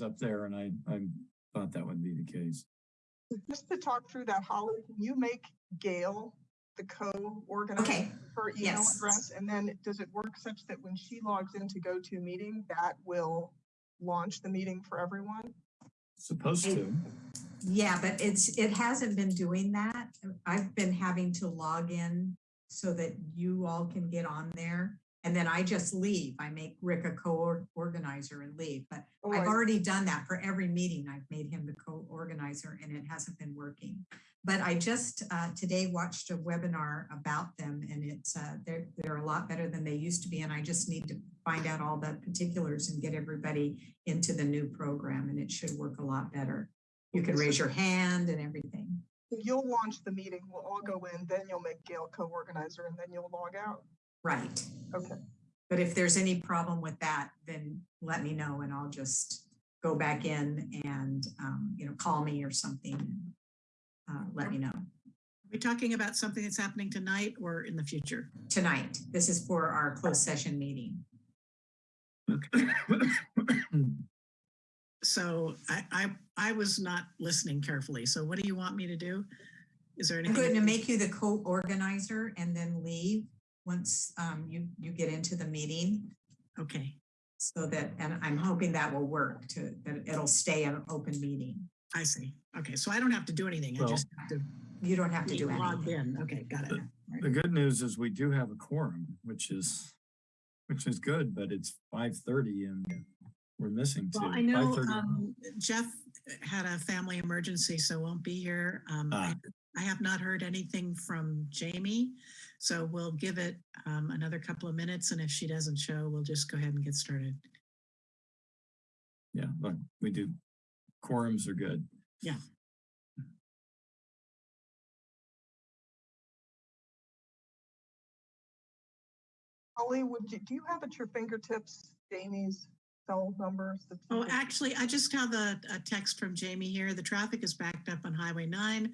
questions up there and I, I thought that would be the case. Just to talk through that, Holly, can you make Gail the co-organizer Okay, her email yes. address? And then does it work such that when she logs in to go to a meeting, that will launch the meeting for everyone? Supposed I- to. yeah, but it's, it hasn't been doing that. I've been having to log in so that you all can get on there. And then I just leave. I make Rick a co-organizer and leave, but Oh, I've already done that for every meeting. I've made him the co-organizer and it hasn't been working. But I just uh, today watched a webinar about them and it's, uh, they're, they're a lot better than they used to be. And I just need to find out all the particulars and get everybody into the new program and it should work a lot better. You can raise your hand and everything. You'll launch the meeting, we'll all go in, then you'll make Gail co-organizer and then you'll log out. Right. Okay. But if there's any problem with that, then let me know and I'll just go back in and, um, you know, call me or something. and, Uh, let me know Are we talking about something that's happening tonight or in the future? tonight. This is for our closed session meeting. Okay. so I, I, I was not listening carefully. So what do you want me to do? Is there anything? I'm going to make you the co-organizer and then leave once, um, you, you get into the meeting. Okay, So that, and I'm hoping that will work to, that it'll stay an open meeting. I see. Okay, so I don't have to do anything. I Well, just have to You don't have to be do logged anything. in. Okay, got it. The good news is we do have a quorum, which is, which is good, but it's five thirty and we're missing two. Well, I know 5:30. um, Jeff had a family emergency, so won't be here. Um, I Ah. I have not heard anything from Jamie, so we'll give it um, another couple of minutes, and if she doesn't show, we'll just go ahead and get started. Yeah, look, we do. Quorums are good. Yeah. Holly, would you, do you have at your fingertips Jamie's cell numbers? that you Oh, actually, I just have a, a text from Jamie here. The traffic is backed up on Highway 9.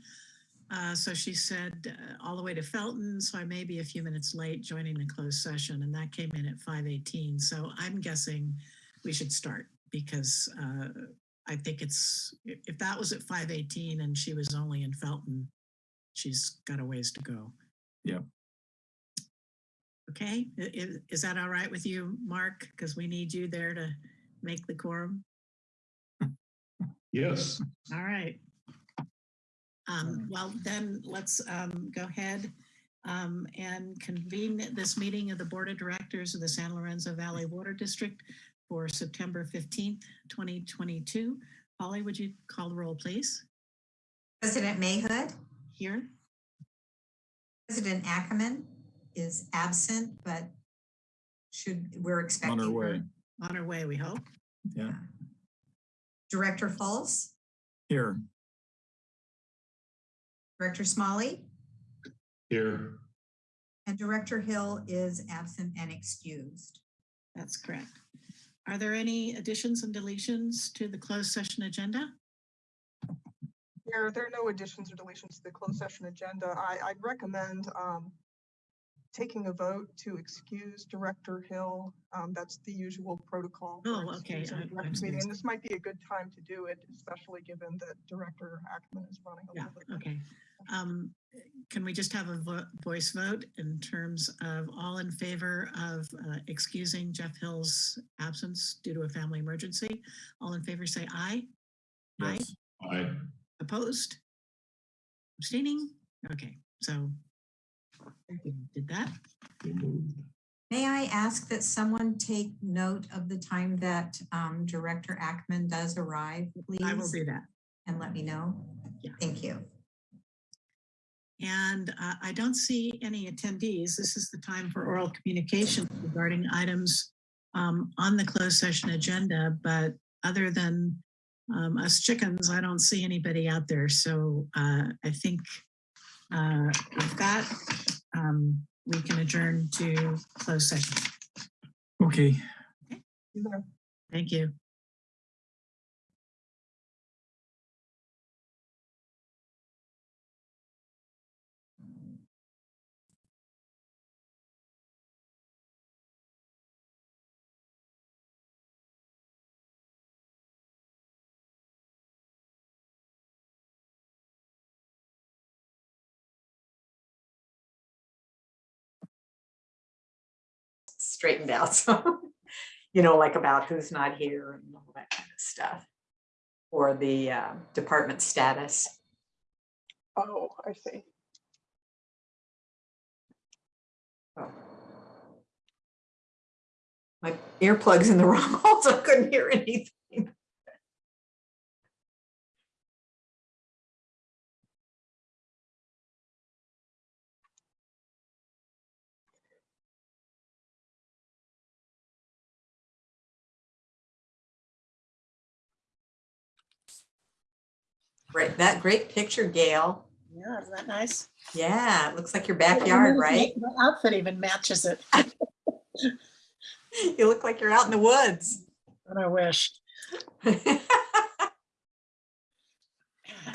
Uh, so she said uh, all the way to Felton, so I may be a few minutes late joining the closed session, and that came in at 5:18. So I'm guessing we should start because uh, I think it's if if that was at 5:18 and she was only in Felton, she's got a ways to go. Yeah. Okay, I- i- is that all right with you, Mark? Because we need you there to make the quorum. Yes. All right. Um, well, then let's um, go ahead um, and convene this meeting of the Board of Directors of the San Lorenzo Valley Water District for September 15th, 2022. Holly, would you call the roll, please? President Mayhood, Here? President Ackman is absent, but should, we're expecting. On our her. way. On our way, we hope. Yeah, Director Fultz, here. Director Smolley, Here. and Director Hill is absent and excused. That's correct. Are there any additions and deletions to the closed session agenda? There, there are no additions or deletions to the closed session agenda. I, I'd recommend um, taking a vote to excuse Director Hill. Um, That's the usual protocol. for Oh, okay. excusing I- a I director was meeting, And this might be a good time to do it, especially given that Director Ackman is running a Yeah, little bit. okay. Um, Can we just have a vo- voice vote in terms of all in favor of uh, excusing Jeff Hill's absence due to a family emergency? All in favor, say aye. Aye. Yes. Aye. Opposed? Abstaining? Okay, so we did that. So moved. May I ask that someone take note of the time that um, Director Ackman does arrive, please? I will do that. And let me know. Yeah. Thank you. And uh, I don't see any attendees. This is the time for oral communication regarding items um, on the closed session agenda, but other than um, us chickens, I don't see anybody out there. So uh, I think uh, with that, um, we can adjourn to closed session. Okay. Know, Thank you. Straightened out, so, you know, like about who's not here and all that kind of stuff. Or the uh, department status. Oh, I see. Oh. My earplugs in the wrong hole, so I couldn't hear anything. Great, that great picture, Gail. Yeah, isn't that nice? Yeah, it looks like your backyard, right? The outfit even matches it. You look like you're out in the woods. And I wish. I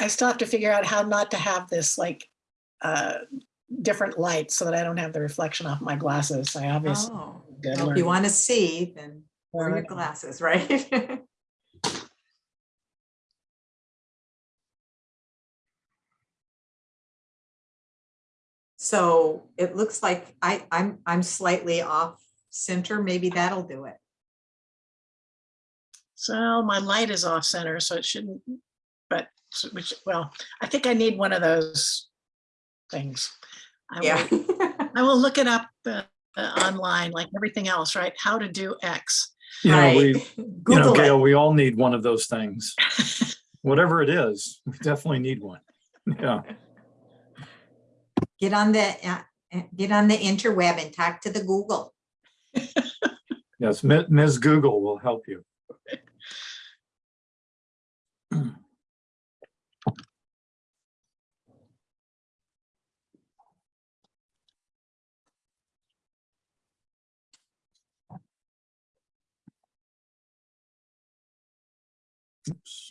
still have to figure out how not to have this like uh different light so that I don't have the reflection off my glasses. I obviously. Oh, well, if you want to see, then wear your glasses, right? So it looks like I, I'm, I'm slightly off center. Maybe that'll do it. So my light is off center, so it shouldn't, but which, well, I think I need one of those things. I will- Yeah. I will look it up uh, uh, online like everything else, right? How to do X. You know, we, Right. you know, Google Gail, it. we all need one of those things. Whatever it is, we definitely need one. Yeah, Get on the, uh, uh, get on the interweb and talk to the Google. yes, Ms. Google will help you. Oops.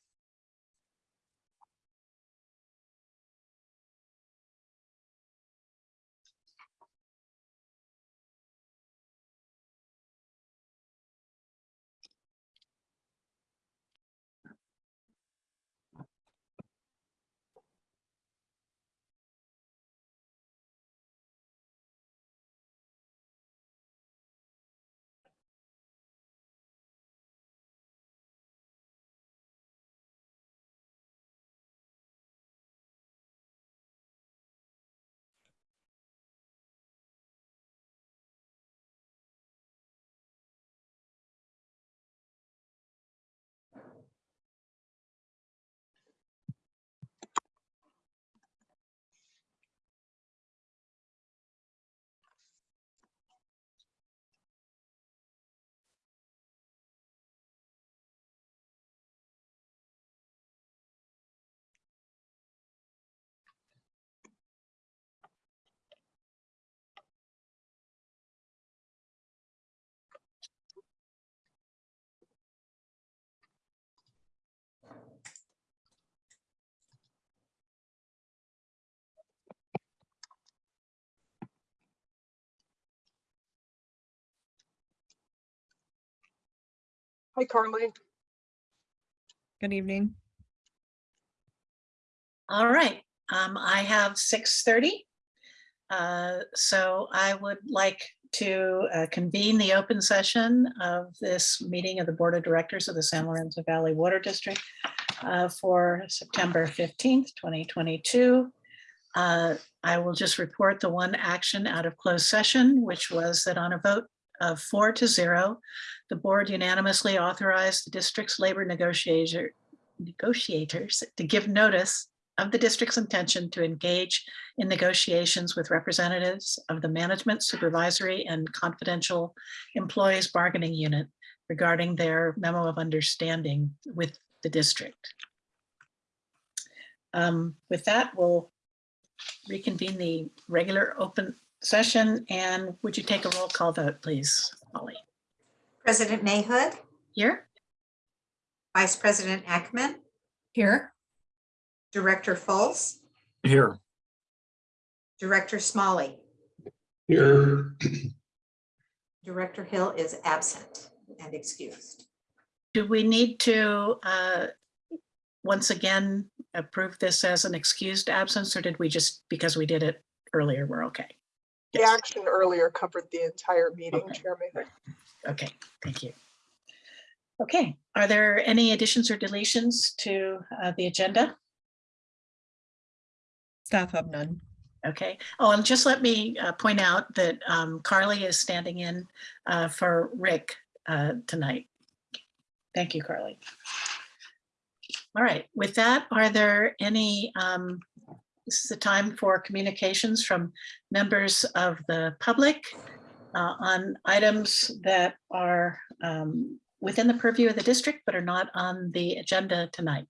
Hi, Carly. Good evening. All right, um, I have six thirty. Uh, so I would like to uh, convene the open session of this meeting of the Board of Directors of the San Lorenzo Valley Water District uh, for September fifteenth, twenty twenty-two. Uh, I will just report the one action out of closed session, which was that on a vote of four to zero, the board unanimously authorized the district's labor negotiator negotiators to give notice of the district's intention to engage in negotiations with representatives of the management, supervisory, and confidential employees bargaining unit regarding their memo of understanding with the district. Um, With that, we'll reconvene the regular open session and would you take a roll call vote, please, Molly? President Mayhood, Here? Vice President Ackman, Here. Director Fultz, Here, Director Smolley. Here, Director Hill is absent and excused. Do we need to, uh, once again, approve this as an excused absence, or did we just, because we did it earlier, we're okay? The Yes. action earlier covered the entire meeting, Okay. Chair Mayhood. Okay, thank you. Okay, are there any additions or deletions to uh, the agenda? Staff have none. Okay, oh, and just let me uh, point out that um, Carly is standing in uh, for Rick uh, tonight. Thank you, Carly. All right, with that, are there any, um, this is the time for communications from members of the public uh, on items that are um, within the purview of the district but are not on the agenda tonight.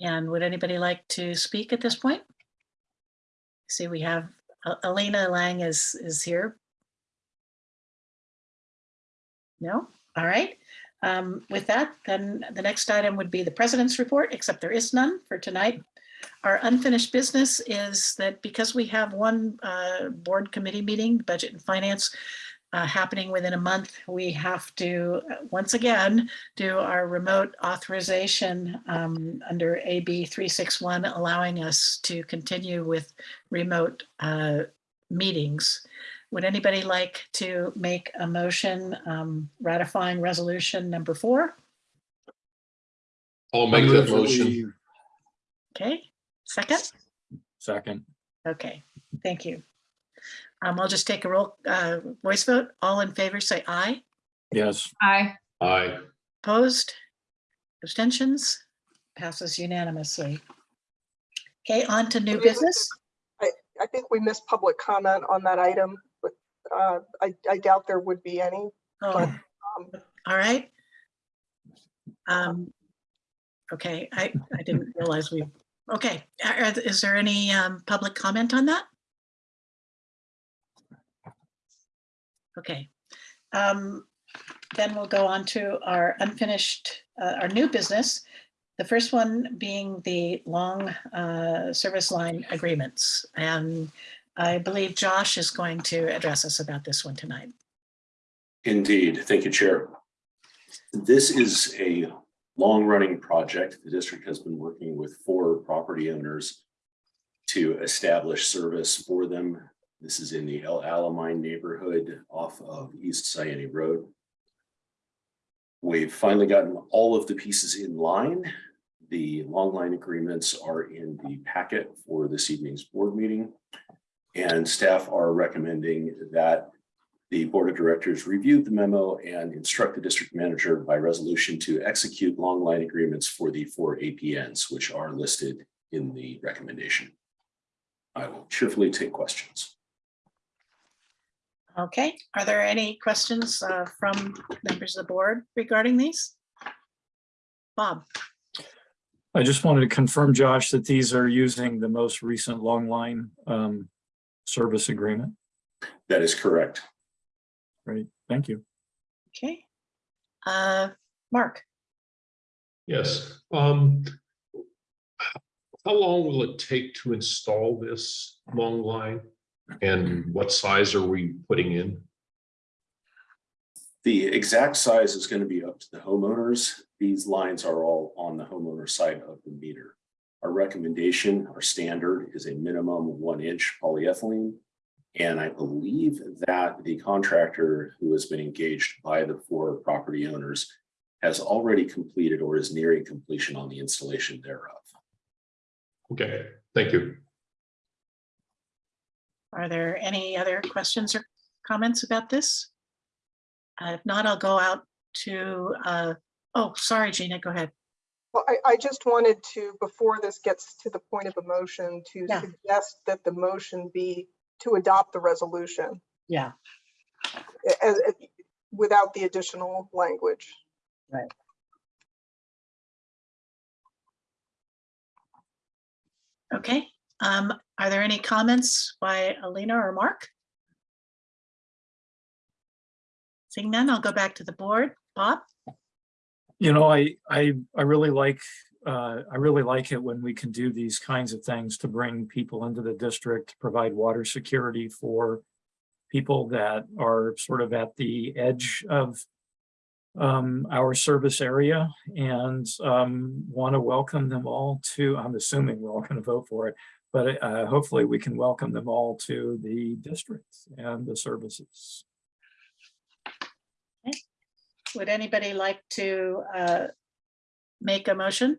And would anybody like to speak at this point? See, we have uh, Alina Lang is, is here. No? All right. Um, With that, then the next item would be the president's report, except there is none for tonight. Our unfinished business is that because we have one uh, board committee meeting, Budget and Finance, uh, happening within a month, we have to, uh, once again, do our remote authorization um, under AB 361, allowing us to continue with remote uh, meetings. Would anybody like to make a motion um, ratifying resolution number four? I'll make move that that motion. Okay, second? second, Okay, thank you. Um, I'll just take a roll, uh, voice vote. All in favor, say aye. yes, Aye. Aye. Opposed? Abstentions? Passes unanimously. Okay, on to new Wait, wait, business. I think we missed public comment on that item, but uh, I, I doubt there would be any. Oh, Um, all right. Um, okay, I, I didn't realize we, okay, is there any, um, public comment on that? Okay, um, then we'll go on to our unfinished, uh, our new business. The first one being the long, uh, service line agreements. And I believe Josh is going to address us about this one tonight. Indeed. Thank you, Chair. This is a long-running project. The district has been working with four property owners to establish service for them. This is in the El Alamein neighborhood off of East Zayante Road. We've finally gotten all of the pieces in line. The long line agreements are in the packet for this evening's board meeting. And staff are recommending that the Board of Directors reviewed the memo and instruct the district manager by resolution to execute long line agreements for the four APNs, which are listed in the recommendation. I will cheerfully take questions. Okay, are there any questions uh, from members of the board regarding these? Bob, I just wanted to confirm, Josh, that these are using the most recent long line um, service agreement. That is correct. Great, thank you. okay. Uh, Mark, Yes. Um, how long will it take to install this long line? And what size are we putting in? The exact size is going to be up to the homeowners. These lines are all on the homeowner side of the meter. Our recommendation, our standard is a minimum one inch polyethylene. And I believe that the contractor who has been engaged by the four property owners has already completed or is nearing completion on the installation thereof. Okay, thank you. are there any other questions or comments about this? Uh, If not, I'll go out to, uh, oh, sorry, Gina, go ahead. Well, I, I just wanted to, before this gets to the point of a motion, to Yeah. suggest that the motion be to adopt the resolution Yeah, as, as- without the additional language. Right. Okay, um, are there any comments by Alina or Mark? Seeing none, I'll go back to the board. Bob? You know, I, I, I really like, uh, I really like it when we can do these kinds of things to bring people into the district, provide water security for people that are sort of at the edge of um, our service area and, um, want to welcome them all to, I'm assuming we're all going to vote for it, but, uh, hopefully we can welcome them all to the district and the services. Would anybody like to uh, make a motion?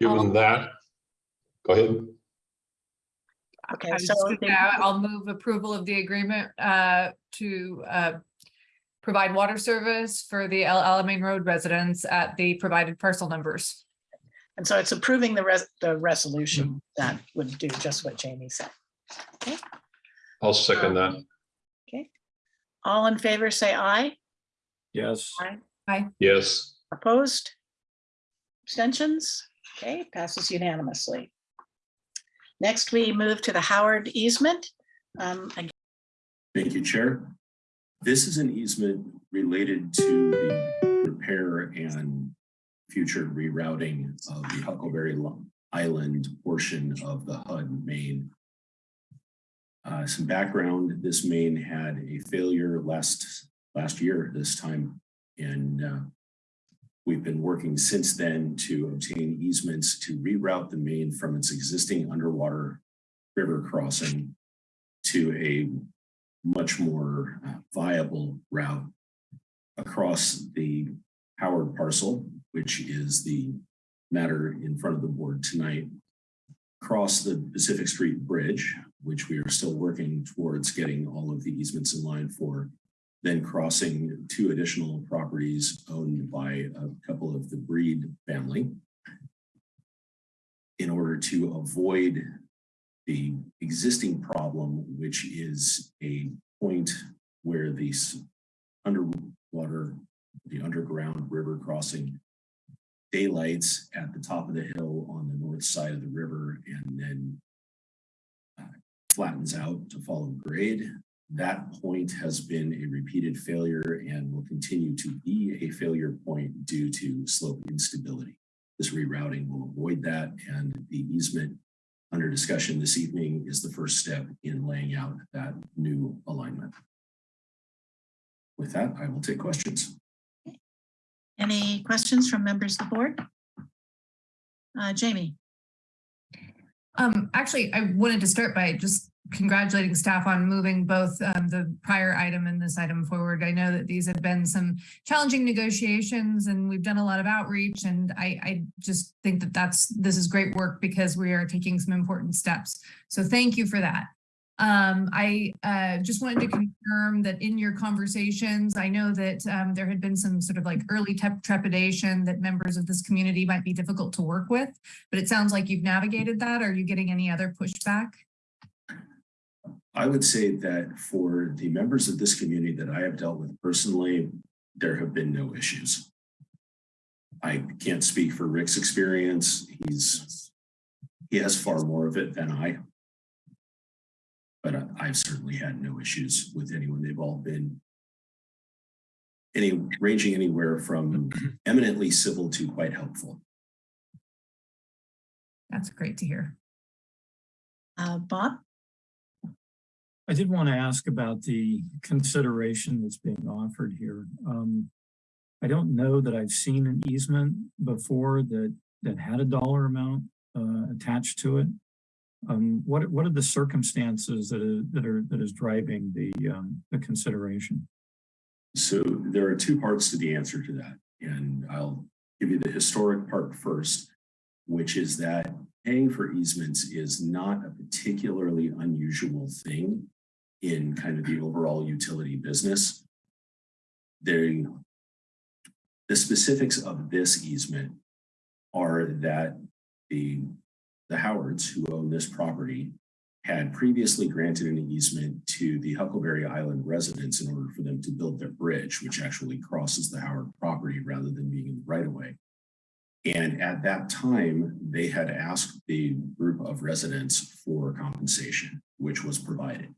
Given that, go ahead. Okay, I was so just gonna say, I'll move approval of the agreement uh to uh provide water service for the El Alamein Road residents at the provided parcel numbers. and so it's approving the res, the resolution that would do just what Jamie said. I'll second that. Okay. All in favor, say aye. Yes. Aye. Yes. Opposed? Abstentions? Okay, passes unanimously. Next, we move to the Howard easement. Um, again, Thank you, Chair. This is an easement related to the repair and future rerouting of the Huckleberry Island portion of the HUD main. Uh, some background, this main had a failure last, last year this time. And, uh, we've been working since then to obtain easements to reroute the main from its existing underwater river crossing to a much more uh, viable route across the Howard parcel, which is the matter in front of the board tonight. Across the Pacific Street Bridge, which we are still working towards getting all of the easements in line for. Then crossing two additional properties owned by a couple of the Breed family. In order to avoid the existing problem, which is a point where these underwater, the underground river crossing daylights at the top of the hill on the north side of the river and then uh, flattens out to follow grade. That point has been a repeated failure and will continue to be a failure point due to slope instability. This rerouting will avoid that and the easement under discussion this evening is the first step in laying out that new alignment. With that, I will take questions. Any questions from members of the board? Uh, Jamie? Um, actually, I wanted to start by just congratulating staff on moving both um the prior item and this item forward. I know that these have been some challenging negotiations and we've done a lot of outreach and I I just think that that's, this is great work because we are taking some important steps. So thank you for that. Um, I uh just wanted to confirm that in your conversations, I know that um there had been some sort of like early trepidation that members of this community might be difficult to work with, but it sounds like you've navigated that. Are you getting any other pushback? I would say that for the members of this community that I have dealt with personally, there have been no issues. I can't speak for Rick's experience. He's, he has far more of it than I. But I- I've certainly had no issues with anyone. They've all been any, ranging anywhere from eminently civil to quite helpful. That's great to hear. Uh, Bob? I did want to ask about the consideration that's being offered here. Um, I don't know that I've seen an easement before that, that had a dollar amount, uh, attached to it. Um, what, what are the circumstances that are, that are, that is driving the, um, the consideration? So there are two parts to the answer to that, and I'll give you the historic part first, which is that paying for easements is not a particularly unusual thing in kind of the overall utility business. The specifics of this easement are that the, the Howards who own this property had previously granted an easement to the Huckleberry Island residents in order for them to build their bridge, which actually crosses the Howard property rather than being in the right of way. And at that time, they had asked the group of residents for compensation, which was provided.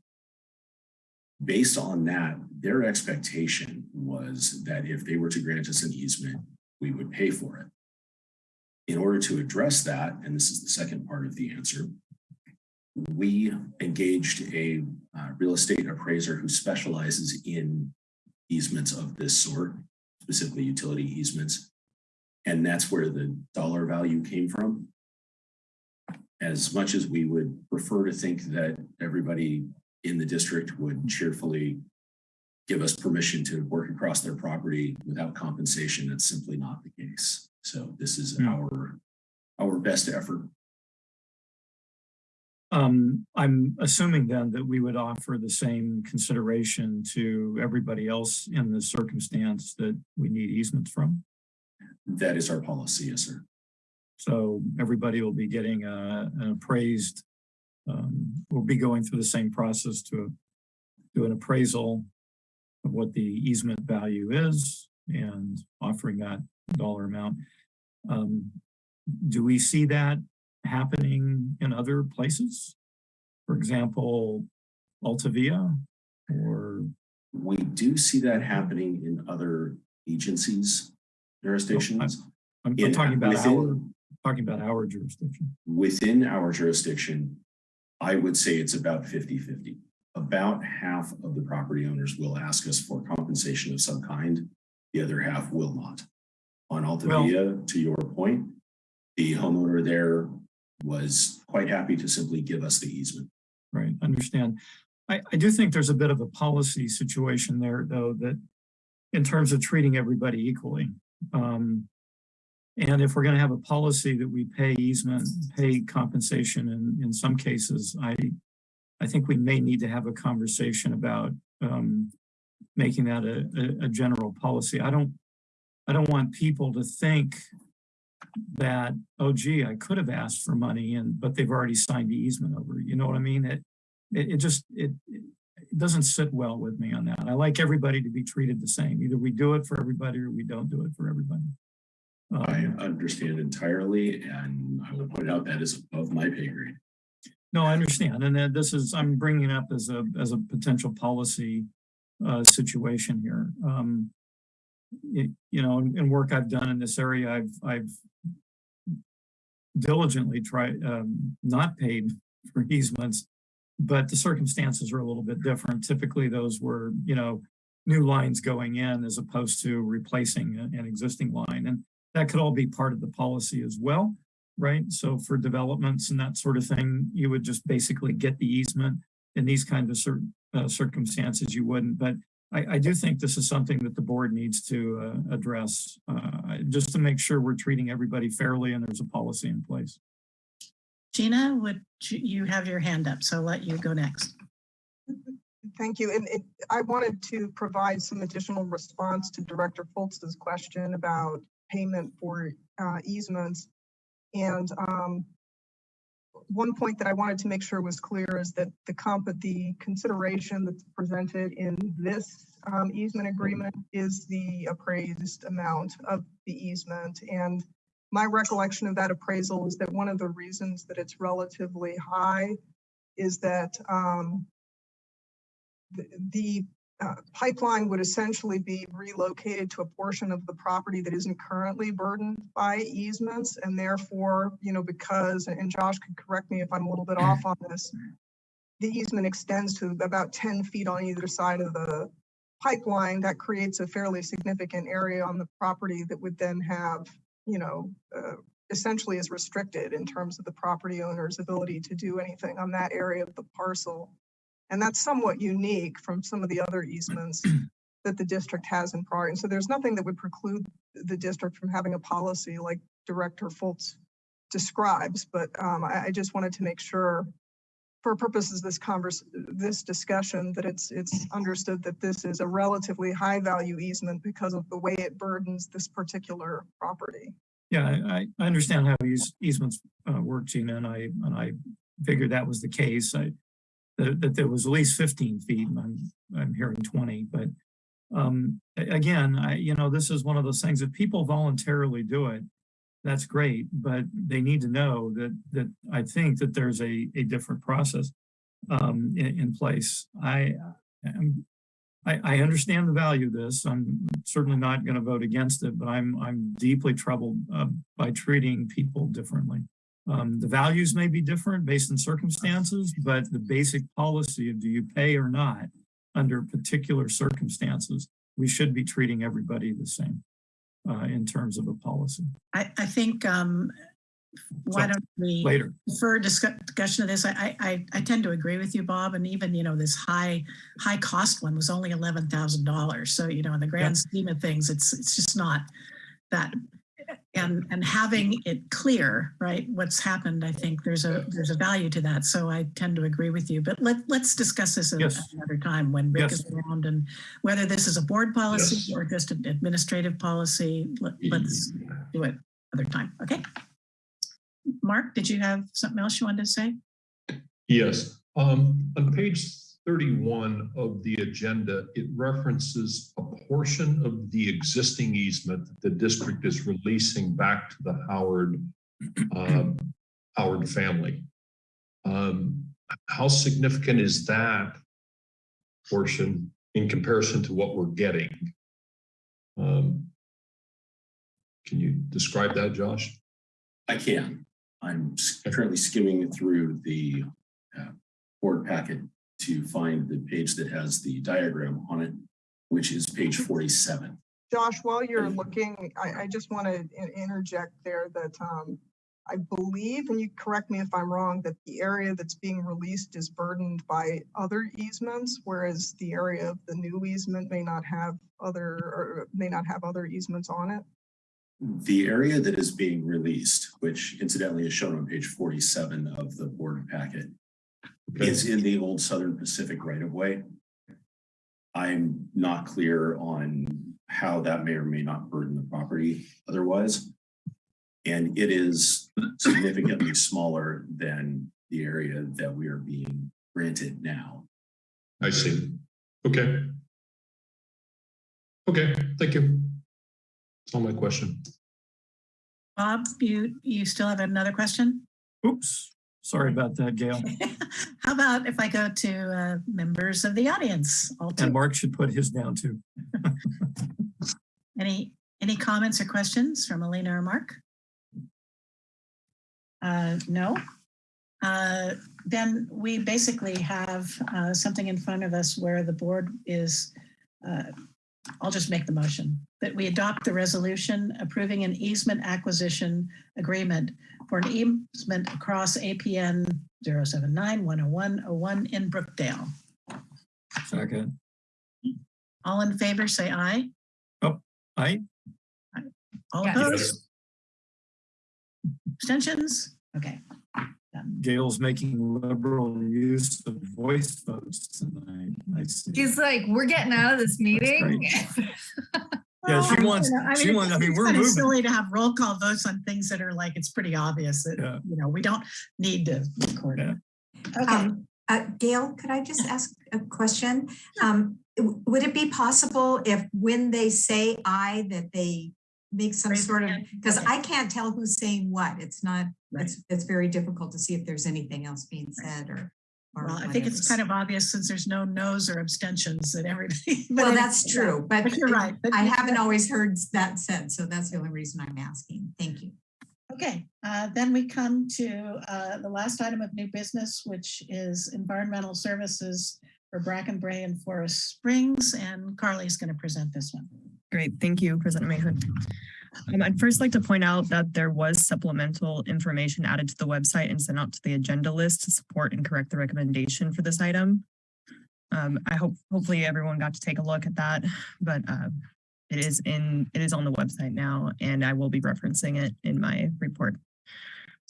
Based on that, their expectation was that if they were to grant us an easement, we would pay for it. In order to address that, and this is the second part of the answer, we engaged a uh, real estate appraiser who specializes in easements of this sort, specifically utility easements. And that's where the dollar value came from. As much as we would prefer to think that everybody in the district would cheerfully give us permission to work across their property without compensation, that's simply not the case. So this is Hmm. our, our best effort Um, I'm assuming then that we would offer the same consideration to everybody else in the circumstance that we need easements from. That is our policy, yes, sir. So everybody will be getting a, an appraised, um, we'll be going through the same process to do an appraisal of what the easement value is and offering that dollar amount. Um, do we see that happening in other places? For example, Altavia or, We do see that happening in other agencies, jurisdictions. I'm In- talking about our, within- talking about our jurisdiction. Within our jurisdiction, I would say it's about 50-50. About half of the property owners will ask us for compensation of some kind. The other half will not. On Altavia, to your point, the homeowner there was quite happy to simply give us the easement. Right, understand. I, I do think there's a bit of a policy situation there, though, that in terms of treating everybody equally. Um, and if we're gonna have a policy that we pay easement, pay compensation in, in some cases, I, I think we may need to have a conversation about, um, making that a, a, a general policy. I don't, I don't want people to think that, oh gee, I could have asked for money and, but they've already signed the easement over, you know what I mean? It, it, it just, it, it doesn't sit well with me on that. I like everybody to be treated the same. Either we do it for everybody or we don't do it for everybody. I understand entirely, and I will point out that is above my pay grade. No, I understand. And then this is, I'm bringing up as a, as a potential policy uh, situation here. Um, it- you know, in, in work I've done in this area, I've, I've diligently tried, um, not paid for easements, but the circumstances are a little bit different. Typically, those were, you know, new lines going in as opposed to replacing an existing line. And that could all be part of the policy as well right? So for developments and that sort of thing, you would just basically get the easement. In these kinds of cer- uh, circumstances, you wouldn't. But I, I do think this is something that the board needs to uh, address, uh, just to make sure we're treating everybody fairly and there's a policy in place. Gina, would you you have your hand up, so I'll let you go next. Thank you. And it, I wanted to provide some additional response to Director Fultz's question about payment for uh, easements. And um, one point that I wanted to make sure was clear is that the comp, the consideration that's presented in this um, easement agreement is the appraised amount of the easement. And my recollection of that appraisal is that one of the reasons that it's relatively high is that um, the- the uh, pipeline would essentially be relocated to a portion of the property that isn't currently burdened by easements. And therefore, you know, because, and Josh could correct me if I'm a little bit off on this, the easement extends to about 10 feet on either side of the pipeline. That creates a fairly significant area on the property that would then have, you know, uh, essentially is restricted in terms of the property owner's ability to do anything on that area of the parcel. And that's somewhat unique from some of the other easements that the district has in prior. And so there's nothing that would preclude the district from having a policy like Director Fultz describes, but um, I, I just wanted to make sure for purposes of this converse, this discussion, that it's, it's understood that this is a relatively high value easement because of the way it burdens this particular property. Yeah, I, I- understand how eas- easements uh, work, Gina, and I, and I figured that was the case. I, that, that there was at least fifteen feet, and I'm, I'm hearing twenty, but um, again, I, you know, this is one of those things, if people voluntarily do it, that's great, but they need to know that, that I think that there's a, a different process um, in, in place. I, am I, I understand the value of this. I'm certainly not going to vote against it, but I'm, I'm deeply troubled uh, by treating people differently. Um, the values may be different based on circumstances, but the basic policy of do you pay or not under particular circumstances, we should be treating everybody the same uh, in terms of a policy. I, I think, um, why So, don't we? Later, for discuss- discussion of this, I, I, I tend to agree with you, Bob, and even, you know, this high, high cost one was only eleven thousand dollars. So, you know, in the grand scheme of things, it's, it's just not that. And, and having it clear, right, what's happened, I think there's a, there's a value to that. So I tend to agree with you, but let, let's discuss this at Yes. another time when Rick Yes. is around and whether this is a board policy Yes. or just an administrative policy, let, let's do it other time, okay? Mark, did you have something else you wanted to say? Yes, um, on page thirty-one of the agenda, it references a portion of the existing easement that the district is releasing back to the Howard, um, Howard family. Um, how significant is that portion in comparison to what we're getting? Um, can you describe that, Josh? I can. I'm currently skimming through the uh, board packet to find the page that has the diagram on it, which is page forty-seven. Josh, while you're looking, I, I just want to interject there that um, I believe, and you correct me if I'm wrong, that the area that's being released is burdened by other easements, whereas the area of the new easement may not have other, or may not have other easements on it. The area that is being released, which incidentally is shown on page forty-seven of the board packet. Is in the old Southern Pacific right of way. I'm not clear on how that may or may not burden the property otherwise. And it is significantly smaller than the area that we are being granted now. I see. Okay. Okay, thank you. That's all my question. Bob, you, you still have another question? oops, sorry about that, Gail. How about if I go to uh, members of the audience? All And? Mark should put his down too. Any, any comments or questions from Elena or Mark? Uh, No? Uh, Then we basically have uh, something in front of us where the board is, uh, I'll just make the motion, that we adopt the resolution approving an easement acquisition agreement for an easement across APN 079-10101 in Brookdale. Second, All in favor, say aye. Oh, I, All Yes. opposed? Abstentions? Okay. Done. Gail's making liberal use of voice votes tonight. I see. She's like, we're getting out of this meeting. Yeah, she Well, wants- know, I she mean, wants- I mean, it's we're kinda. Silly to have roll call votes on things that are like, it's pretty obvious that, Yeah. you know, we don't need to record it. Okay, Um, uh, Gail, could I just ask a question? Um, would it be possible if when they say I, that they make some Raise sort of, because I can't tell who's saying what. It's not, Right. it's, it's very difficult to see if there's anything else being said or. Or well, I think it's kind of obvious since there's no no's or abstentions that everybody. but Well, anyway, that's true, but But you're right. but I haven't always heard that said, so that's the only reason I'm asking. Thank you. Okay, uh, then we come to uh, the last item of new business, which is environmental services for Bracken Brae and Forest Springs, and Carly is going to present this one. Great, thank you, President Mayhood. Um, I'd first like to point out that there was supplemental information added to the website and sent out to the agenda list to support and correct the recommendation for this item. Um, I hope, hopefully everyone got to take a look at that, but uh, it is in, it is on the website now, and I will be referencing it in my report.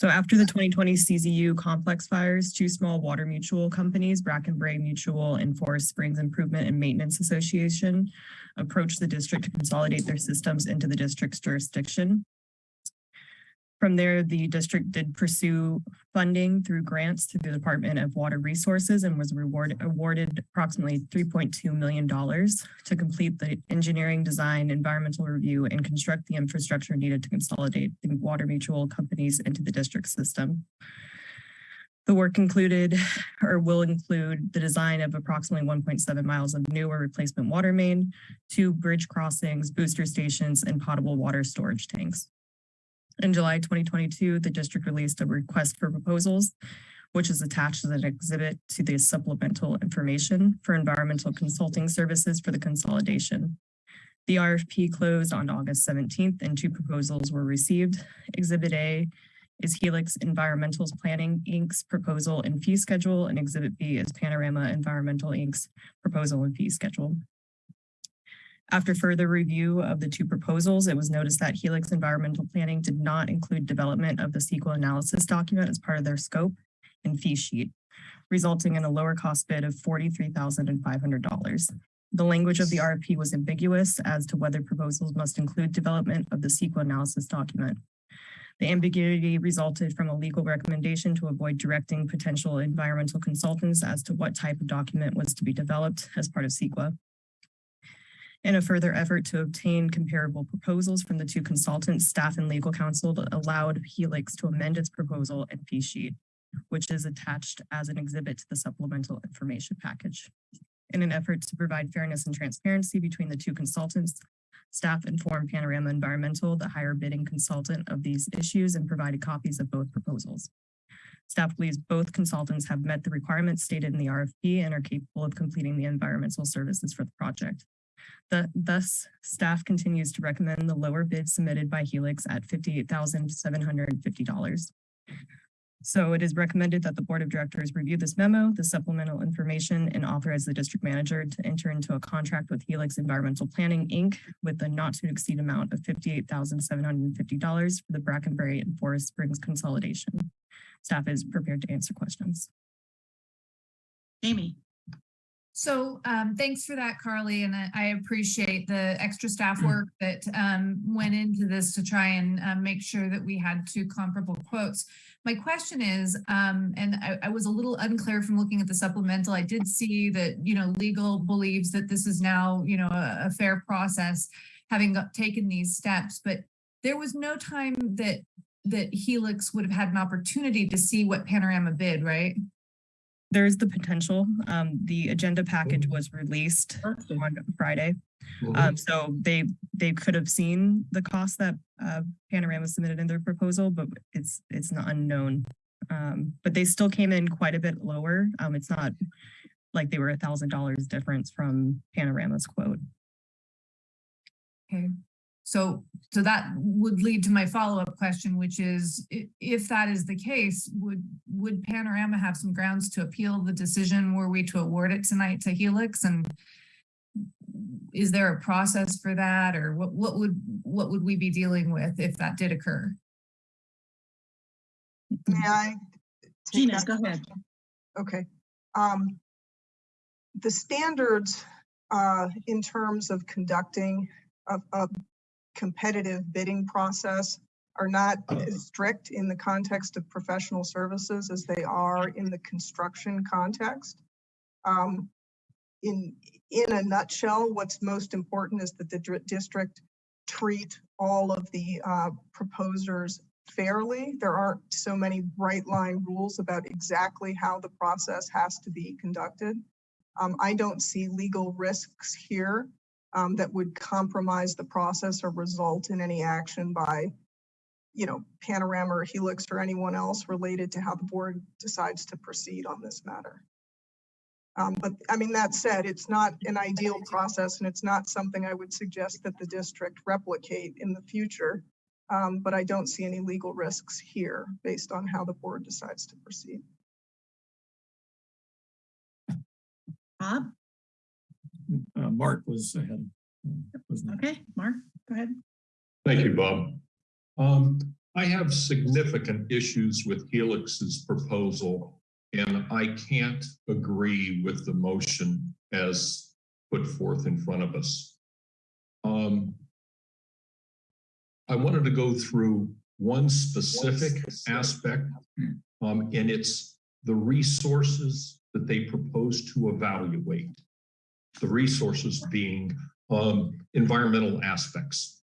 So after the 2020 CZU complex fires, two small water mutual companies, Bracken Brae Mutual and Forest Springs Improvement and Maintenance Association, approached the district to consolidate their systems into the district's jurisdiction. From there, the district did pursue funding through grants through the Department of Water Resources and was rewarded awarded approximately $3.2 million to complete the engineering, design, environmental review, and construct the infrastructure needed to consolidate the water mutual companies into the district system. The work included or will include the design of approximately 1.7 miles of new or replacement water main, two bridge crossings, booster stations, and potable water storage tanks. In July 2022, the district released a request for proposals, which is attached as an exhibit to the supplemental information for environmental consulting services for the consolidation. The RFP closed on August 17th and two proposals were received. Exhibit A is Helix Environmental's Planning Inc.'s proposal and fee schedule, and Exhibit B is Panorama Environmental Inc.'s proposal and fee schedule. After further review of the two proposals, it was noticed that Helix Environmental Planning did not include development of the CEQA analysis document as part of their scope and fee sheet, resulting in a lower cost bid of $43,500. The language of the RFP was ambiguous as to whether proposals must include development of the CEQA analysis document. The ambiguity resulted from a legal recommendation to avoid directing potential environmental consultants as to what type of document was to be developed as part of CEQA. In a further effort to obtain comparable proposals from the two consultants, staff and legal counsel allowed Helix to amend its proposal and fee sheet, which is attached as an exhibit to the supplemental information package. In an effort to provide fairness and transparency between the two consultants, staff informed Panorama Environmental, the higher bidding consultant of these issues and provided copies of both proposals. Staff believes both consultants have met the requirements stated in the RFP and are capable of completing the environmental services for the project. The, thus, staff continues to recommend the lower bid submitted by Helix at $58,750. So it is recommended that the Board of Directors review this memo, the supplemental information, and authorize the district manager to enter into a contract with Helix Environmental Planning, Inc. with a not to exceed amount of $58,750 for the Bracken Brae and Forest Springs consolidation. Staff is prepared to answer questions. Amy, So um, thanks for that, Carly, and I- I appreciate the extra staff work that um, went into this to try and um, make sure that we had two comparable quotes. My question is, um, and I, I was a little unclear from looking at the supplemental. I did see that, you know, legal believes that this is now, you know, a, a fair process, having got- taken these steps, but there was no time that that Helix would have had an opportunity to see what Panorama bid, right? There's the potential. Um, the agenda package was released on Friday. Um, so they, they could have seen the cost that, uh, Panorama submitted in their proposal, but it's, it's not unknown. Um, but they still came in quite a bit lower. Um, it's not like they were a thousand dollars difference from Panorama's quote. Okay, so, so that would lead to my follow-up question, which is, if that is the case, would, would Panorama have some grounds to appeal the decision? Were we to award it tonight to Helix and is there a process for that or what, what would, what would we be dealing with if that did occur? May I? Gina, go ahead. Okay. Um, the standards, uh, in terms of conducting a, a competitive bidding process are not as strict in the context of professional services as they are in the construction context. Um, in, in a nutshell, what's most important is that the district treat all of the, uh, proposers fairly. There aren't so many bright line rules about exactly how the process has to be conducted. Um, I don't see legal risks here um, that would compromise the process or result in any action by, you know, Panorama or Helix or anyone else related to how the board decides to proceed on this matter. Um, but I mean, that said, it's not an ideal process and it's not something I would suggest that the district replicate in the future. Um, but I don't see any legal risks here based on how the board decides to proceed. Bob? Uh, Mark was ahead. Was. Okay, Mark, go ahead. Thank you, Bob. Um, I have significant issues with Helix's proposal, and I can't agree with the motion as put forth in front of us. Um, I wanted to go through one specific aspect, um, and it's the resources that they propose to evaluate. The resources being um, environmental aspects.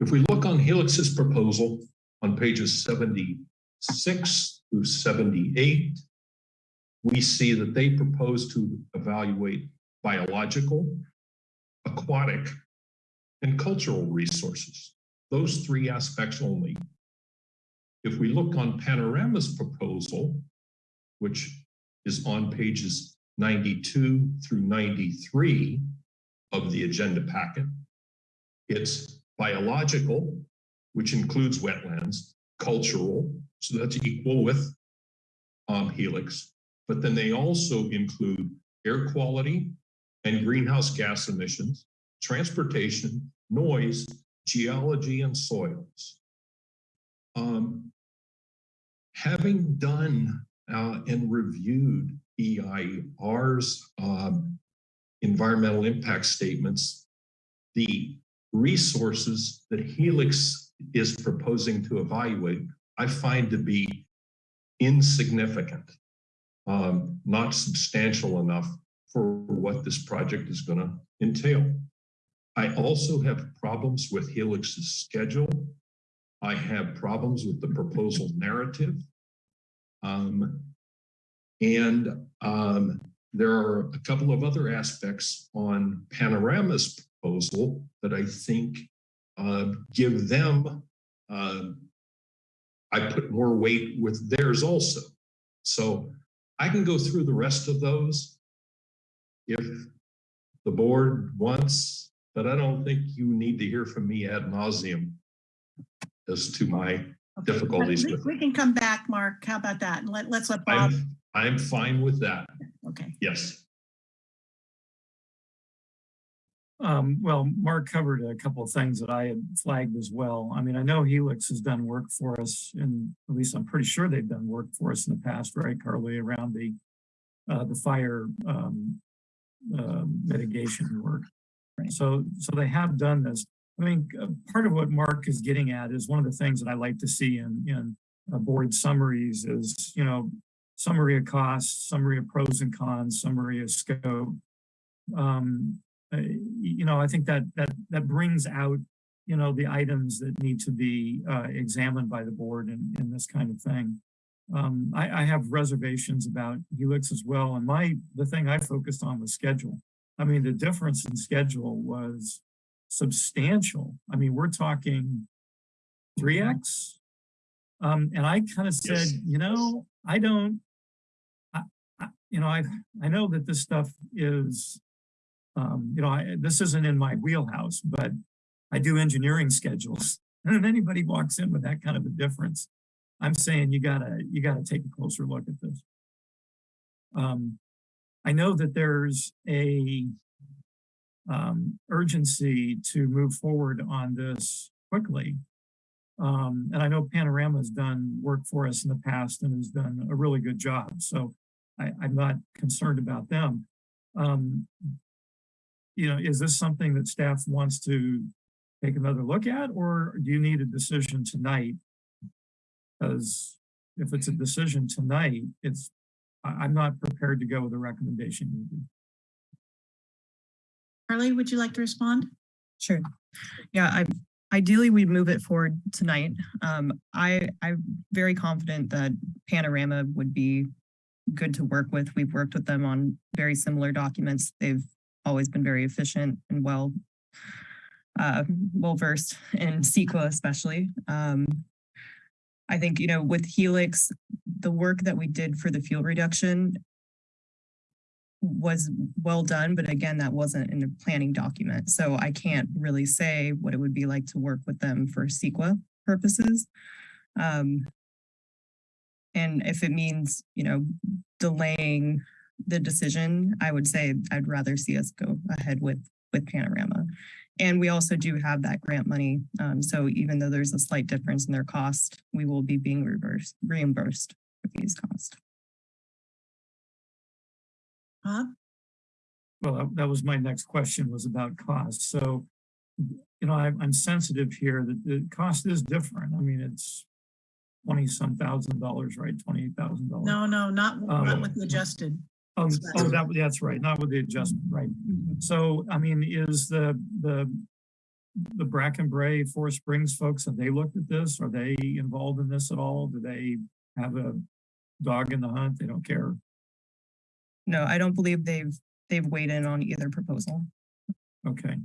If we look on Helix's proposal on pages 76 through 78, we see that they propose to evaluate biological, aquatic, and cultural resources. Those three aspects only. If we look on Panorama's proposal, which is on pages 92 through 93 of the agenda packet, it's biological, which includes wetlands, cultural, so that's equal with um, Helix, but then they also include air quality and greenhouse gas emissions, transportation, noise, geology, and soils. Um, having done uh, and reviewed EIR's um, environmental impact statements, the resources that Helix is proposing to evaluate, I find to be insignificant, um, not substantial enough for what this project is going to entail. I also have problems with Helix's schedule. I have problems with the proposal narrative. Um, and um, there are a couple of other aspects on Panorama's proposal that I think uh, give them, uh, I put more weight with theirs also. So I can go through the rest of those if the board wants, but I don't think you need to hear from me ad nauseum as to my Okay, difficulties we- We can come back, Mark. How about that? And let, let's let Bob, I'm, I'm fine with that. okay. Yes. Um, well, Mark covered a couple of things that I had flagged as well. I mean, I know Helix has done work for us and at least I'm pretty sure they've done work for us in the past, right, Carly, around the uh, the fire um, uh, mitigation work. So, so they have done this. I mean, uh, part of what Mark is getting at is one of the things that I like to see in, in uh, board summaries is, you know, summary of costs, summary of pros and cons, summary of scope. Um, you know, I think that that that brings out, you know, the items that need to be uh, examined by the board in, in this kind of thing. Um, I, I have reservations about Helix as well, and my the thing I focused on was schedule. I mean, the difference in schedule was substantial. I mean, we're talking 3x. Um, and I kind of said, Yes. you know, I don't, I, I, you know, I, I know that this stuff is, um, you know, I, this isn't in my wheelhouse, but I do engineering schedules. And if anybody walks in with that kind of a difference, I'm saying you gotta, you gotta take a closer look at this. Um, I know that there's a um, urgency to move forward on this quickly. Um, and I know Panorama has done work for us in the past and has done a really good job. So I, I'm not concerned about them. Um, you know, is this something that staff wants to take another look at, or do you need a decision tonight? Because if it's a decision tonight, it's, I, I'm not prepared to go with a recommendation. Carly, would you like to respond? Sure. Yeah, I ideally we'd move it forward tonight. Um, I I'm very confident that Panorama would be good to work with. We've worked with them on very similar documents. They've always been very efficient and well uh, well versed in CEQA especially. Um, I think, you know, with Helix, the work that we did for the fuel reduction was well done, but again, that wasn't in a planning document. So I can't really say what it would be like to work with them for CEQA purposes. Um, and if it means, you know, delaying the decision, I would say I'd rather see us go ahead with, with Panorama. And we also do have that grant money. Um, so even though there's a slight difference in their cost, we will be being reversed, reimbursed for these costs. Bob? Well, that- was my next question was about cost. So, you know, I'm, I'm sensitive here that the cost is different. I mean, it's twenty some thousand dollars, right? Twenty-eight thousand dollars. No, no, not, not Oh. with the um, adjusted. Oh, oh, that, that's right, not with the adjustment, right. Mm-hmm. So, I mean, is the, the, the Bracken Brae Forest Springs folks, have they looked at this? Are they involved in this at all? Do they have a dog in the hunt? They don't care? No, I don't believe they've, they've weighed in on either proposal. Okay.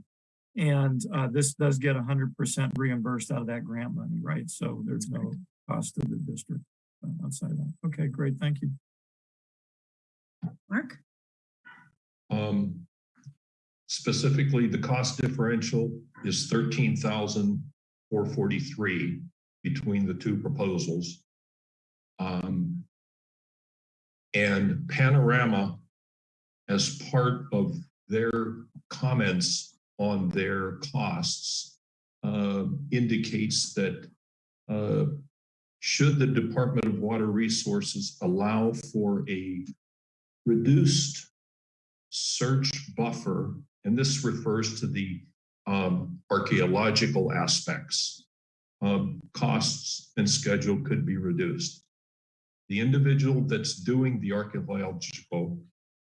And, uh, this does get hundred percent reimbursed out of that grant money, right? So there's no cost to the district uh, outside of that. Okay, great, thank you. Mark? Um, specifically, the cost differential is thirteen thousand four forty-three between the two proposals. Um, and Panorama, as part of their comments on their costs, uh, indicates that uh, should the Department of Water Resources allow for a reduced search buffer, and this refers to the um, archaeological aspects. Um, costs and schedule could be reduced. The individual that's doing the archaeological,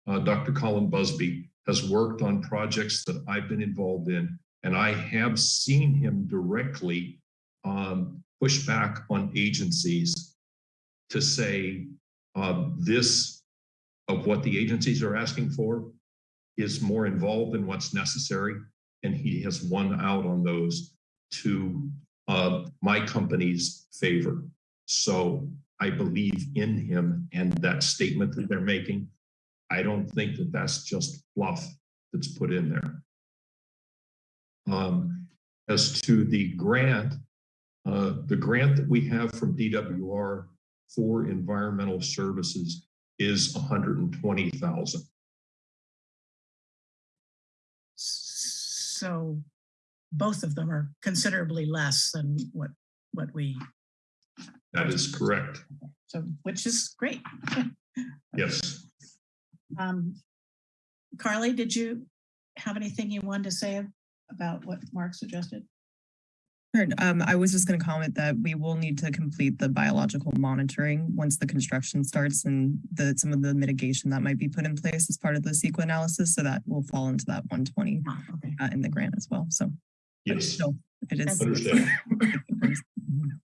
uh, Dr. Colin Busby, has worked on projects that I've been involved in, and I have seen him directly um, push back on agencies to say uh, this of what the agencies are asking for is more involved in what's necessary. And he has won out on those to uh, my company's favor. So I believe in him and that statement that they're making. I don't think that that's just fluff that's put in there. Um, as to the grant, uh, the grant that we have from DWR for environmental services is hundred and twenty thousand. So both of them are considerably less than what, what we, That is correct. so, which is great. Yes. Um, Carly, did you have anything you wanted to say about what Mark suggested? Sure, Um, I was just gonna comment that we will need to complete the biological monitoring once the construction starts and the, some of the mitigation that might be put in place as part of the CEQA analysis, so that will fall into that one twenty Oh, Okay. uh, in the grant as well, so. Yes. still, It is.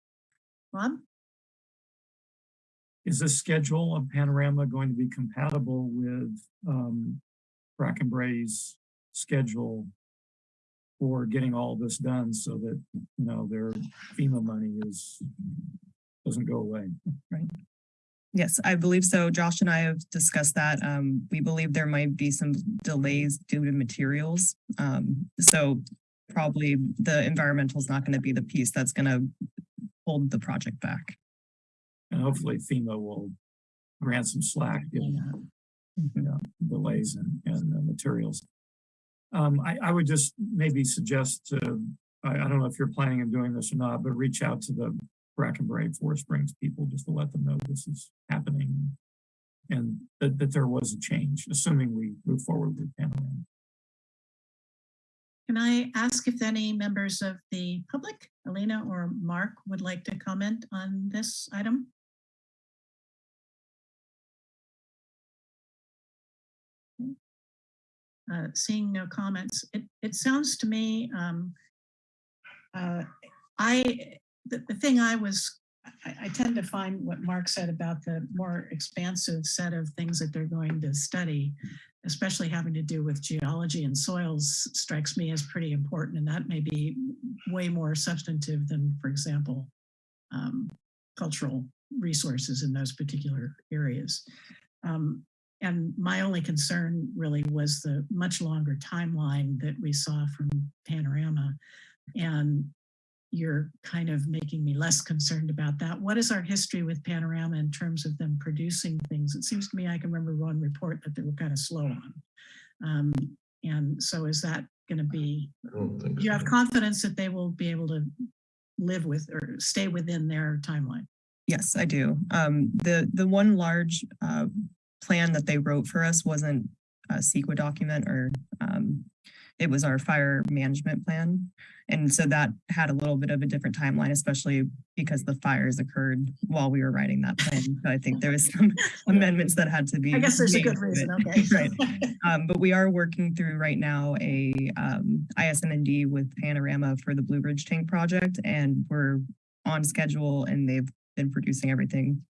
Is this schedule of Panorama going to be compatible with um Bracken Brae's schedule for getting all this done so that, you know, their FEMA money is doesn't go away? Right? Yes, I believe so. Josh and I have discussed that. Um, we believe there might be some delays due to materials. Um, so probably the environmental is not going to be the piece that's going to hold the project back. And hopefully FEMA will grant some slack given Mhm. yeah, delays and, and the materials. Um, I, I would just maybe suggest to, I, I don't know if you're planning on doing this or not, but reach out to the Bracken Brae Forest Springs people just to let them know this is happening. And that, that there was a change, assuming we move forward with Panorama. Can I ask if any members of the public, Alina or Mark, would like to comment on this item? Uh, seeing no comments, it, it sounds to me, um, uh, I, the, the thing I was, I, I tend to find what Mark said about the more expansive set of things that they're going to study, especially having to do with geology and soils strikes me as pretty important. And that may be way more substantive than, for example, um, cultural resources in those particular areas. Um, and my only concern really was the much longer timeline that we saw from Panorama. And you're kind of making me less concerned about that. What is our history with Panorama in terms of them producing things? It seems to me I can remember one report that they were kind of slow on. Um, and so is that going to be, don't think you have confidence that they will be able to live with or stay within their timeline? Yes, I do. Um, the, the one large, uh, plan that they wrote for us wasn't a CEQA document or, um, it was our fire management plan. And so that had a little bit of a different timeline, especially because the fires occurred while we were writing that plan. So I think there was some amendments that had to be. I guess there's a good reason, okay. Right. Um, but we are working through right now a um ISMND with Panorama for the Blue Ridge Tank project and we're on schedule and they've been producing everything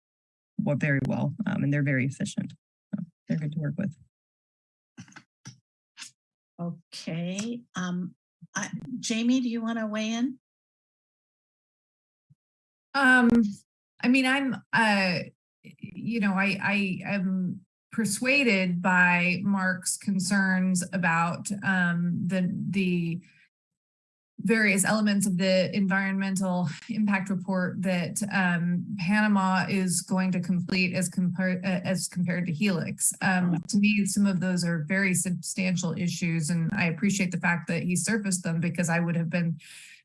well, very well. Um, and they're very efficient. So They're good to work with. Okay, um, I, Jamie, do you want to weigh in? Um, I mean, I'm, uh, you know, I, I am persuaded by Mark's concerns about, um, the, the various elements of the environmental impact report that, um, Panorama is going to complete as compared, as compared to Helix. Um, to me, some of those are very substantial issues and I appreciate the fact that he surfaced them because I would have been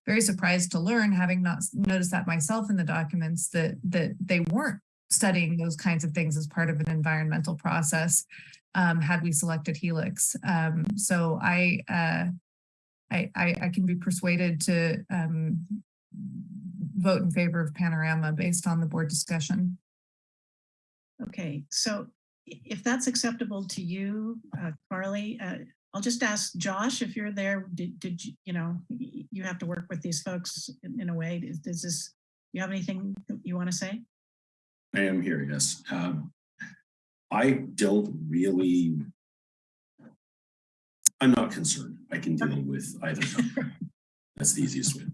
very surprised to learn, having not noticed that myself in the documents, that that they weren't studying those kinds of things as part of an environmental process. Um, had we selected Helix, um, so I, uh, I, I, I can be persuaded to um, vote in favor of Panorama based on the board discussion. Okay, so if that's acceptable to you, uh, Carly, uh, I'll just ask Josh if you're there, did, did you, you know, you have to work with these folks in, in a way, Is- does this, you have anything you want to say? I am here, yes. Um, I don't really. I'm not concerned. I can deal with either. number. That's the easiest way.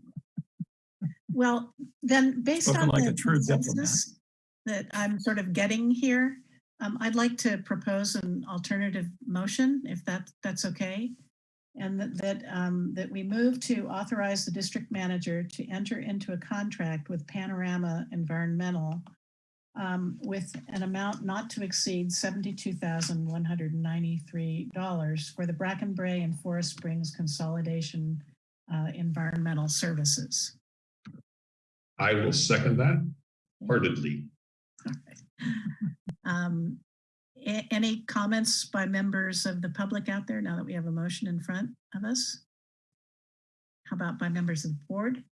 Well, then, based Spoken on like the a true consensus that I'm sort of getting here, um, I'd like to propose an alternative motion, if that, that's okay. And that, that, um, that we move to authorize the district manager to enter into a contract with Panorama Environmental um, with an amount not to exceed seventy-two thousand one hundred and ninety-three dollars for the Bracken Brae and Forest Springs Consolidation uh, Environmental Services. I will second that heartedly. Um, any comments by members of the public out there now that we have a motion in front of us? How about by members of the board?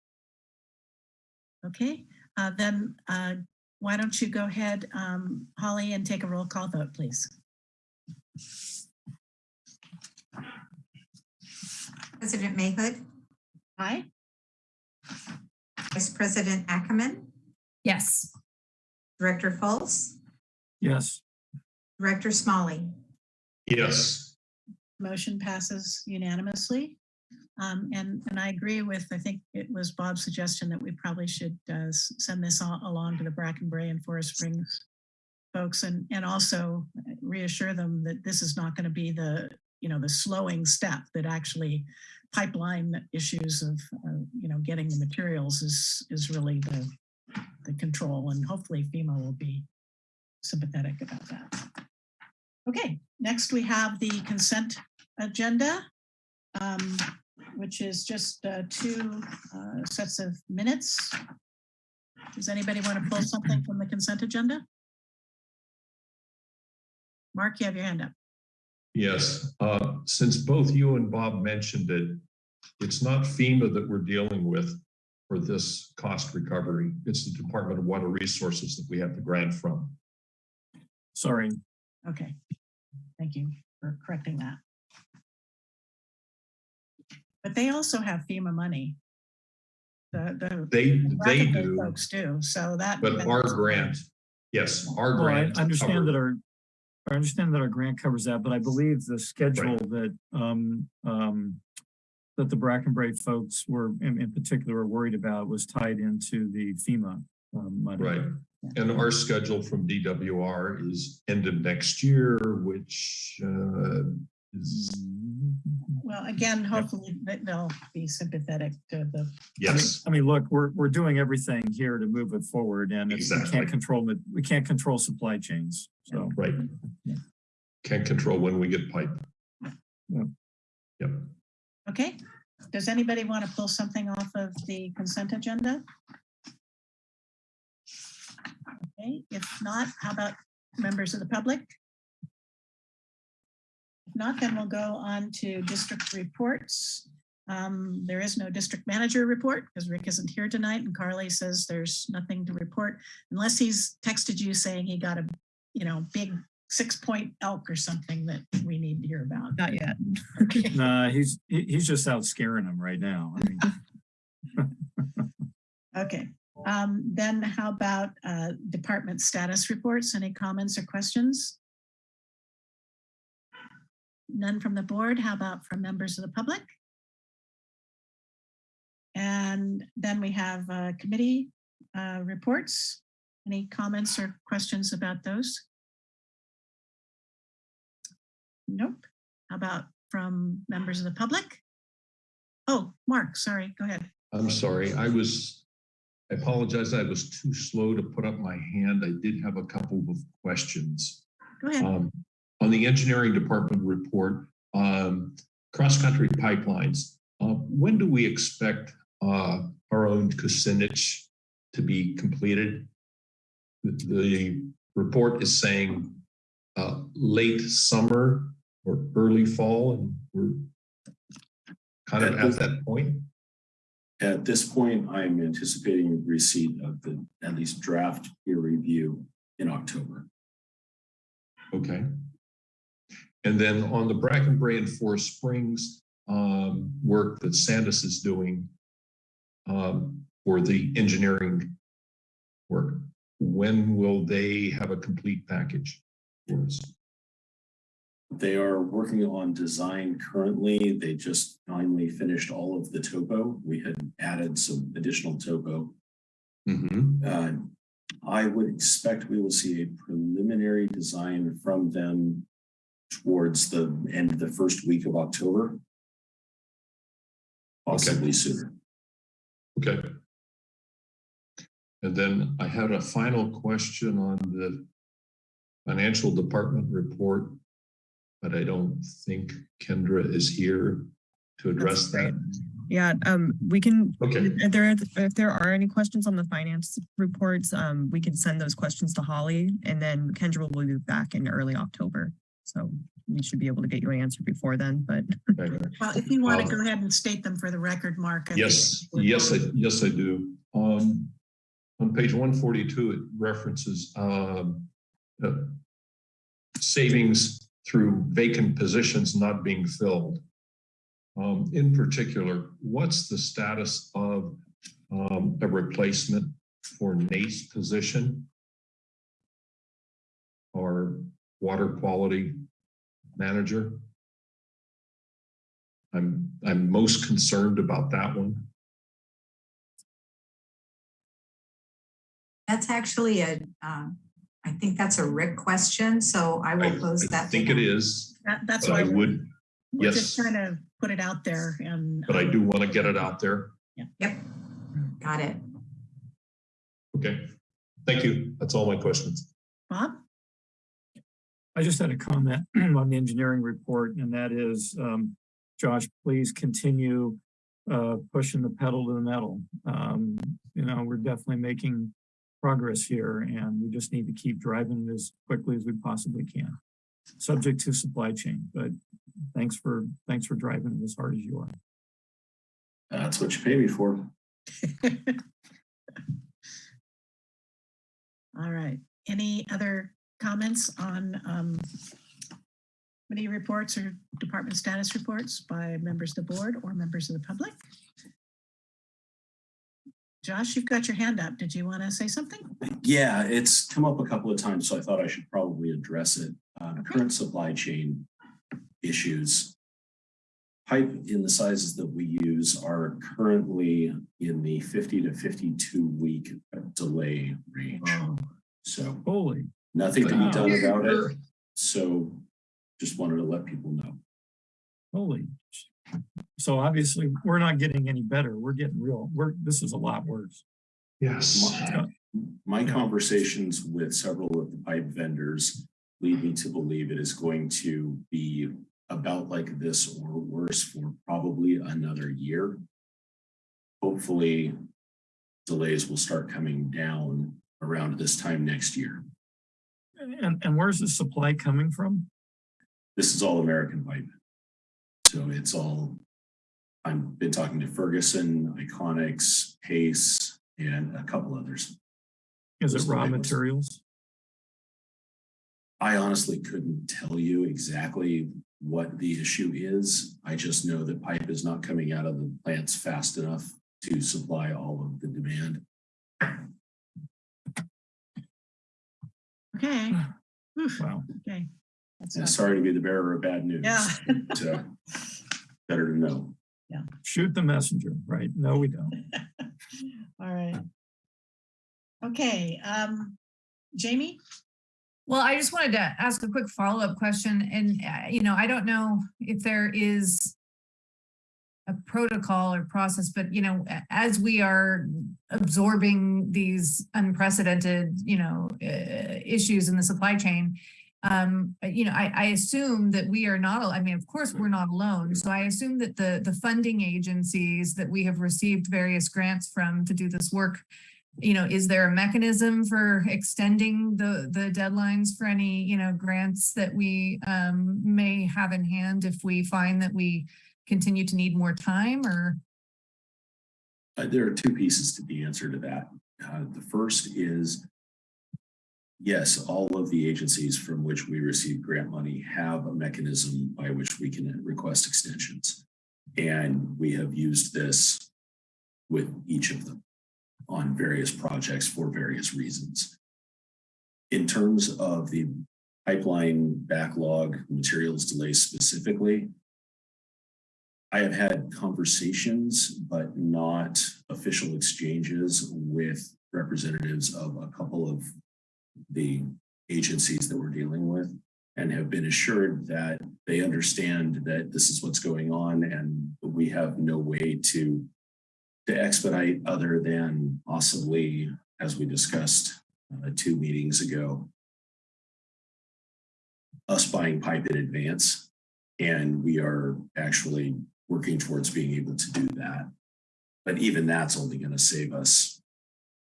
Okay, uh, then, uh, why don't you go ahead, um, Holly, and take a roll call vote, please? President Mayhood, Aye? Vice President Ackman, Yes. Director Fultz, Yes, Director Smolley. Yes, Motion passes unanimously. Um, and, and I agree with, I think it was Bob's suggestion that we probably should, uh, send this along to the Bracken Brae and Forest Springs folks and, and also reassure them that this is not going to be the, you know, the slowing step that actually pipeline issues of, uh, you know, getting the materials is, is really the, the control and hopefully FEMA will be sympathetic about that. Okay, next we have the consent agenda, um, which is just uh, two uh, sets of minutes. Does anybody want to pull something from the consent agenda? Mark, you have your hand up. yes. Uh, since both you and Bob mentioned it, it's not FEMA that we're dealing with for this cost recovery. It's the Department of Water Resources that we have the grant from. sorry. Okay, thank you for correcting that. But they also have FEMA money. The, the. They, they do, Folks do, so that. but our grant, yes, our Well, I grant. understand that our, I understand that our grant covers that, but I believe the schedule that, um, um, that the Bracken Brae folks were, in, in particular, were worried about was tied into the FEMA um, money. Right. And our schedule from DWR is end of next year, which uh, is, Well, again, hopefully they- they'll be sympathetic to the, yes, I mean, look, we're, we're doing everything here to move it forward and if we can't control it, we can't control supply chains. So, right. Can't control when we get pipe. Yeah. Yep. Okay, does anybody want to pull something off of the consent agenda? Okay, if not, how about members of the public? If not, then we'll go on to district reports. Um, There is no district manager report because Rick isn't here tonight and Carly says there's nothing to report unless he's texted you saying he got a, you know, big six point elk or something that we need to hear about. Not yet. Okay. Nah, he's, he- he's just out scaring them right now. I mean, Okay, um, then how about, uh, department status reports? Any comments or questions? None from the board. How about from members of the public? And then we have, uh, committee, uh, reports. Any comments or questions about those? Nope. How about from members of the public? Oh, Mark, sorry, go ahead. I'm sorry, I was, I apologize, I was too slow to put up my hand. I did have a couple of questions. Go ahead. Um, On the engineering department report, um, cross-country pipelines, uh, when do we expect uh, our own Kucinich to be completed? The, the report is saying uh, late summer or early fall, and we're kind of at that point. At this point, I'm anticipating receipt of the at least draft peer review in October. Okay. And then on the Bracken Brae and Forest Springs um, work that Sandis is doing um, for the engineering work, when will they have a complete package for us? They are working on design currently. They just finally finished all of the topo. We had added some additional topo. Mhm. Uh, I would expect we will see a preliminary design from them towards the end of the first week of October. Possibly sooner. Okay. And then I had a final question on the financial department report, but I don't think Kendra is here to address that. Yeah, um, we can, Okay. if there, if there are any questions on the finance reports, um, we can send those questions to Holly and then Kendra will be back in early October. So we should be able to get your answer before then, but Okay. Well, if you want to Um, go ahead and state them for the record, Mark. I Yes, yes, I, yes, I do. Um, on page one forty-two, it references, um, uh, savings through vacant positions not being filled. Um, in particular, what's the status of, um, a replacement for Nate's position? Water quality manager? I'm, I'm most concerned about that one. That's actually a, um, I think that's a Rick question, so I will I pose I that. to think it him. is, That, that's but why I would, we're just yes. trying to put it out there and. but I um, do want to get it out there. Yeah. Yep, got it. Okay. Thank you. That's all my questions. Bob? I just had a comment on the engineering report, and that is, um, Josh, please continue uh, pushing the pedal to the metal. Um, you know, we're definitely making progress here, and we just need to keep driving it as quickly as we possibly can. Subject to supply chain, but thanks for, thanks for driving it as hard as you are. That's what you pay me for. All right. Any other comments on um, committee reports or department status reports by members of the board or members of the public? Josh, you've got your hand up. Did you want to say something? Yeah, it's come up a couple of times, so I thought I should probably address it. Uh, current supply chain issues. Pipe in the sizes that we use are currently in the fifty to fifty-two week delay range. So Holy, nothing to be done about it. So just wanted to let people know. holy. So obviously, we're not getting any better. We're getting real, we're, this is a lot worse. Yes. My- My conversations with several of the pipe vendors lead me to believe it is going to be about like this or worse for probably another year. Hopefully, delays will start coming down around this time next year. And, and where's the supply coming from? This is all American pipe. So it's all, I've been talking to Ferguson, Iconics, Pace, and a couple others. Is it raw materials? I honestly couldn't tell you exactly what the issue is. I just know that pipe is not coming out of the plants fast enough to supply all of the demand. Okay. Oof, Wow. Okay. That's And not- sorry to be the bearer of bad news. Yeah. but, uh, Better to know. Yeah. Shoot the messenger, right? No, we don't. All right. Okay, um, Jamie? Well, I just wanted to ask a quick follow-up question and, uh, you know, I don't know if there is a protocol or process, but you know, as we are absorbing these unprecedented, you know, uh, issues in the supply chain, um, you know, I, I assume that we are not, I mean, of course, we're not alone. So I assume that the, the funding agencies that we have received various grants from to do this work you know, is there a mechanism for extending the, the deadlines for any, you know, grants that we um, may have in hand if we find that we continue to need more time or? Uh, there are two pieces to the answer to that. Uh, the first is yes, all of the agencies from which we receive grant money have a mechanism by which we can request extensions. And we have used this with each of them on various projects for various reasons. In terms of the pipeline backlog materials delays specifically, I have had conversations, but not official exchanges with representatives of a couple of the agencies that we're dealing with and have been assured that they understand that this is what's going on and we have no way to to expedite other than possibly, as we discussed uh, two meetings ago, us buying pipe in advance. And we are actually working towards being able to do that. But even that's only going to save us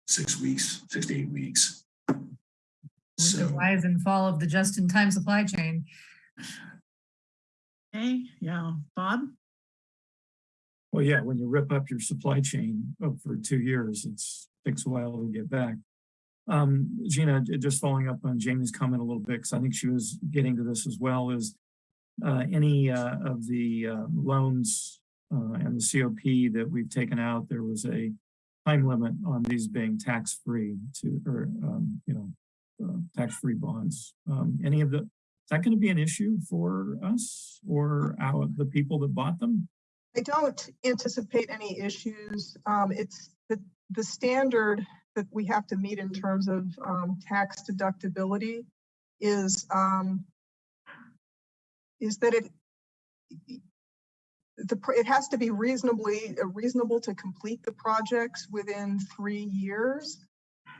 six weeks, six to eight weeks. The So rise and fall of the just-in-time supply chain. Okay, yeah, Bob? Well, yeah, when you rip up your supply chain up for two years, it's takes a while to get back. Um, Gina, just following up on Jamie's comment a little bit, because I think she was getting to this as well, is any uh, of the uh, loans uh, and the COP that we've taken out, there was a time limit on these being tax-free to, or, um, you know, uh, tax-free bonds. Um, any of the, is that going to be an issue for us or our, the people that bought them? I don't anticipate any issues. Um, it's the, the standard that we have to meet in terms of, um, tax deductibility is, um, is that it, the, it has to be reasonably, uh, reasonable to complete the projects within three years.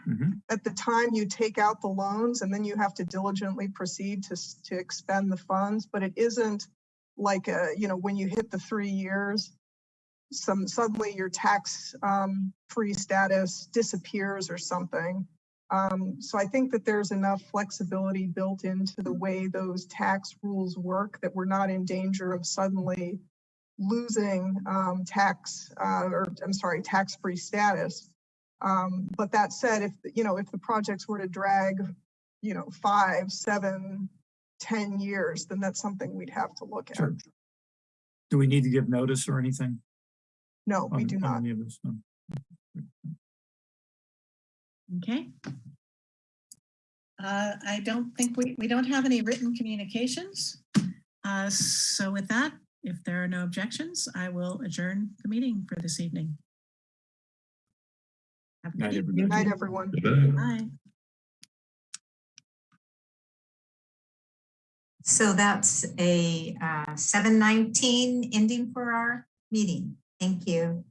Mhm. At the time you take out the loans and then you have to diligently proceed to, to expend the funds, but it isn't like, uh, you know, when you hit the three years, some, suddenly your tax, um, free status disappears or something. Um, so I think that there's enough flexibility built into the way those tax rules work that we're not in danger of suddenly losing, um, tax, uh, or I'm sorry, tax-free status. Um, but that said, if, you know, if the projects were to drag, you know, five, seven, ten years, then that's something we'd have to look at. Sure. Do we need to give notice or anything? No, we on- do not. Okay. Uh, I don't think we, we don't have any written communications. Uh, so with that, if there are no objections, I will adjourn the meeting for this evening. Have a Night, good everybody. evening. Good night, everyone. Bye. So that's a uh, seven nineteen ending for our meeting. Thank you.